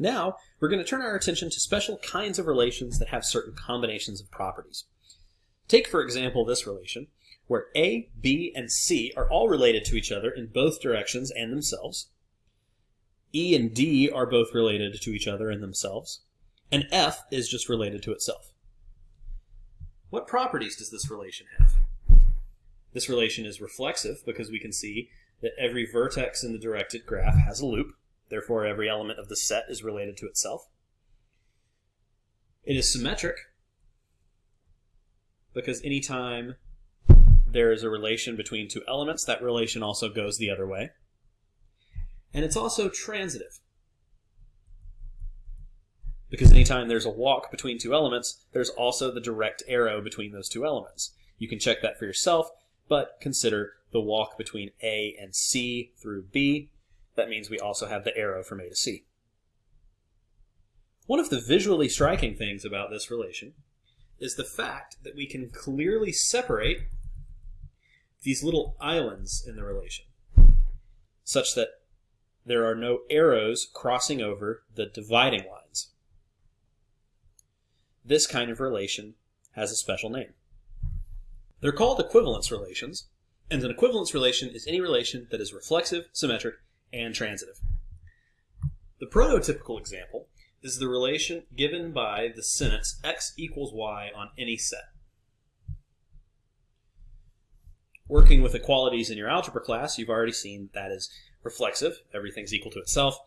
Now, we're going to turn our attention to special kinds of relations that have certain combinations of properties. Take, for example, this relation, where A, B, and C are all related to each other in both directions and themselves. E and D are both related to each other and themselves. And F is just related to itself. What properties does this relation have? This relation is reflexive because we can see that every vertex in the directed graph has a loop. Therefore, every element of the set is related to itself. It is symmetric because anytime there is a relation between two elements, that relation also goes the other way. And it's also transitive because anytime there's a walk between two elements, there's also the direct arrow between those two elements. You can check that for yourself, but consider the walk between A and C through B that means we also have the arrow from A to C. One of the visually striking things about this relation is the fact that we can clearly separate these little islands in the relation, such that there are no arrows crossing over the dividing lines. This kind of relation has a special name. They're called equivalence relations, and an equivalence relation is any relation that is reflexive, symmetric, and transitive. The prototypical example is the relation given by the sentence x equals y on any set. Working with equalities in your algebra class, you've already seen that is reflexive, everything's equal to itself,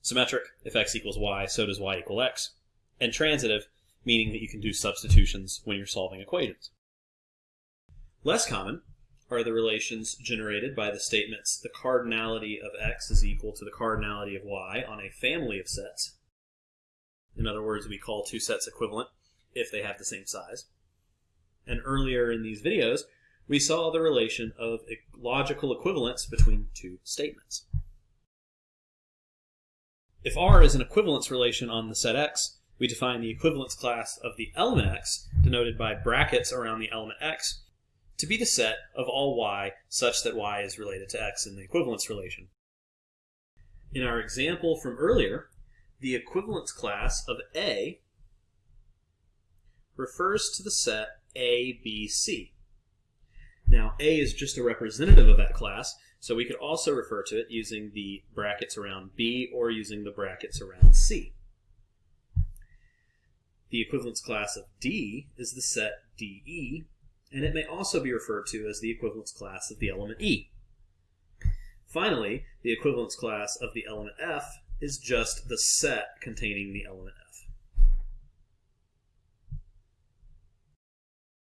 symmetric, if x equals y, so does y equal x, and transitive, meaning that you can do substitutions when you're solving equations. Less common are the relations generated by the statements the cardinality of x is equal to the cardinality of y on a family of sets. In other words, we call two sets equivalent if they have the same size. And earlier in these videos, we saw the relation of logical equivalence between two statements. If R is an equivalence relation on the set X, we define the equivalence class of the element X, denoted by brackets around the element X, to be the set of all y such that y is related to x in the equivalence relation. In our example from earlier, the equivalence class of A refers to the set A, B, C. Now, A is just a representative of that class, so we could also refer to it using the brackets around B or using the brackets around C. The equivalence class of D is the set DE, and it may also be referred to as the equivalence class of the element E. Finally, the equivalence class of the element F is just the set containing the element